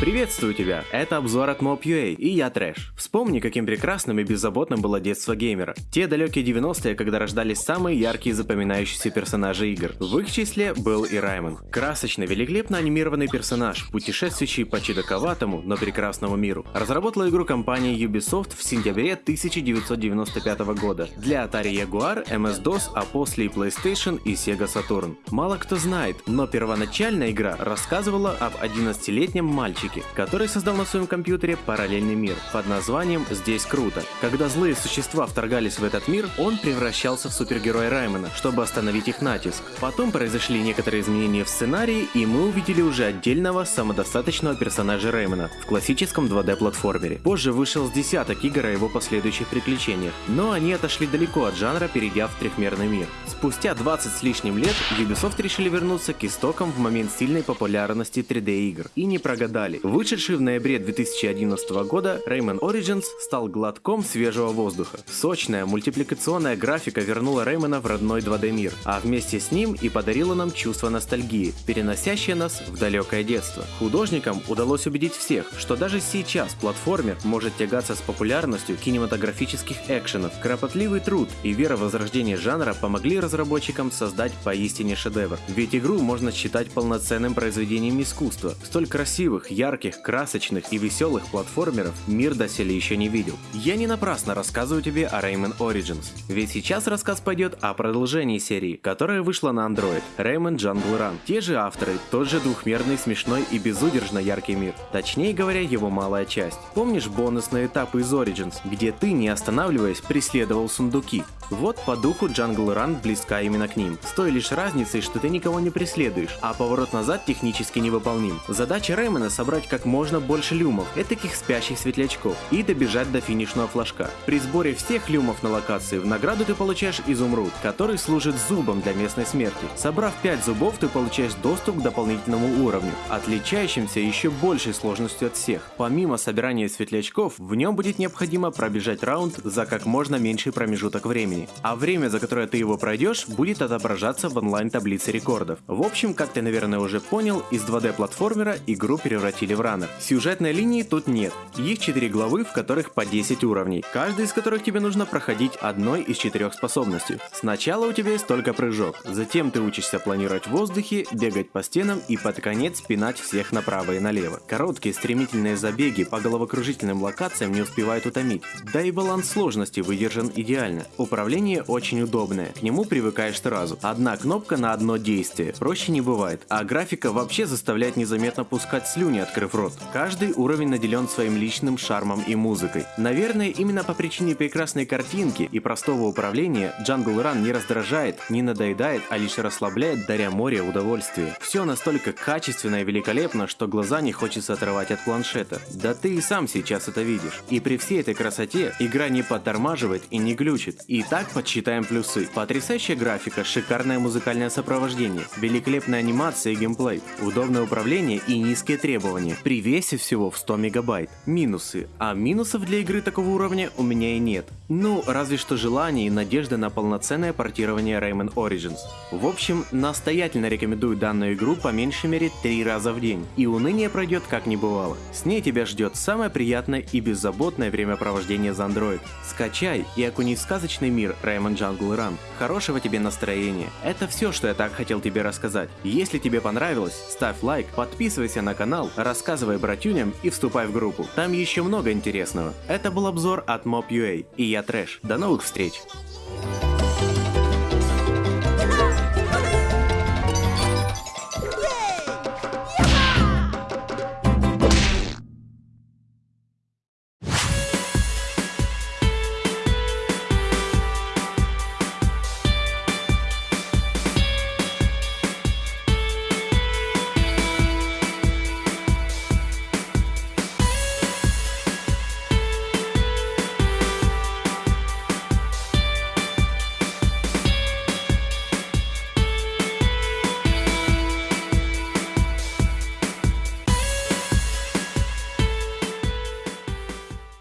Приветствую тебя! Это обзор от Mob.ua и я Трэш. Вспомни, каким прекрасным и беззаботным было детство геймера. Те далекие 90-е, когда рождались самые яркие запоминающиеся персонажи игр. В их числе был и Раймон. Красочный, великолепно анимированный персонаж, путешествующий по чудаковатому, но прекрасному миру. Разработала игру компания Ubisoft в сентябре 1995 года для Atari Jaguar, MS-DOS, а после и PlayStation и Sega Saturn. Мало кто знает, но первоначальная игра рассказывала об 11-летнем мальчике, разработчики, который создал на своем компьютере параллельный мир под названием «Здесь круто». Когда злые существа вторгались в этот мир, он превращался в супергероя Раймона, чтобы остановить их натиск. Потом произошли некоторые изменения в сценарии, и мы увидели уже отдельного самодостаточного персонажа Раймона в классическом 2D-платформере. Позже вышел с десяток игр о его последующих приключениях, но они отошли далеко от жанра, перейдя в трехмерный мир. Спустя 20 с лишним лет Ubisoft решили вернуться к истокам в момент сильной популярности 3D игр и не прогадали. Вышедший в ноябре 2011 года Rayman Origins стал глотком свежего воздуха. Сочная мультипликационная графика вернула Реймона в родной 2D мир, а вместе с ним и подарила нам чувство ностальгии, переносящее нас в далекое детство. Художникам удалось убедить всех, что даже сейчас платформер может тягаться с популярностью кинематографических экшенов. Кропотливый труд и вера в возрождение жанра помогли разработчикам создать поистине шедевр. Ведь игру можно считать полноценным произведением искусства. Столь красивых, ярких ярких, красочных и веселых платформеров мир доселе еще не видел. Я не напрасно рассказываю тебе о Rayman Origins, ведь сейчас рассказ пойдет о продолжении серии, которая вышла на Android, Rayman Jungle Run. Те же авторы, тот же двухмерный, смешной и безудержно яркий мир. Точнее говоря, его малая часть. Помнишь бонусные этапы из Origins, где ты, не останавливаясь, преследовал сундуки? Вот по духу Jungle Run близка именно к ним. С той лишь разницей, что ты никого не преследуешь, а поворот назад технически невыполним. Задача Реймона собрать собрать как можно больше люмов, этаких спящих светлячков, и добежать до финишного флажка. При сборе всех люмов на локации в награду ты получаешь изумруд, который служит зубом для местной смерти. Собрав 5 зубов, ты получаешь доступ к дополнительному уровню, отличающимся еще большей сложностью от всех. Помимо собирания светлячков, в нем будет необходимо пробежать раунд за как можно меньший промежуток времени, а время, за которое ты его пройдешь, будет отображаться в онлайн таблице рекордов. В общем, как ты наверное уже понял, из 2D платформера игру превратили или в ранах. Сюжетной линии тут нет. Их 4 главы, в которых по 10 уровней, каждый из которых тебе нужно проходить одной из четырех способностей. Сначала у тебя есть только прыжок, затем ты учишься планировать в воздухе, бегать по стенам и под конец пинать всех направо и налево. Короткие стремительные забеги по головокружительным локациям не успевают утомить, да и баланс сложности выдержан идеально. Управление очень удобное, к нему привыкаешь сразу. Одна кнопка на одно действие, проще не бывает, а графика вообще заставляет незаметно пускать слюни от открыв рот. Каждый уровень наделен своим личным шармом и музыкой. Наверное, именно по причине прекрасной картинки и простого управления Jungle Run не раздражает, не надоедает, а лишь расслабляет, даря море удовольствия. Все настолько качественно и великолепно, что глаза не хочется отрывать от планшета. Да ты и сам сейчас это видишь. И при всей этой красоте игра не подтормаживает и не глючит. И так подсчитаем плюсы. Потрясающая графика, шикарное музыкальное сопровождение, великолепная анимация и геймплей, удобное управление и низкие требования уровне, при весе всего в 100 мегабайт. Минусы. А минусов для игры такого уровня у меня и нет. Ну, разве что желание и надежда на полноценное портирование Rayman Origins. В общем, настоятельно рекомендую данную игру по меньшей мере 3 раза в день, и уныние пройдет как не бывало. С ней тебя ждет самое приятное и беззаботное времяпровождение за Android. Скачай и окунись в сказочный мир Rayman Jungle Run. Хорошего тебе настроения. Это все, что я так хотел тебе рассказать. Если тебе понравилось, ставь лайк, подписывайся на канал, рассказывай братюням и вступай в группу. Там еще много интересного. Это был обзор от Mob.ua, и я Трэш. До новых встреч!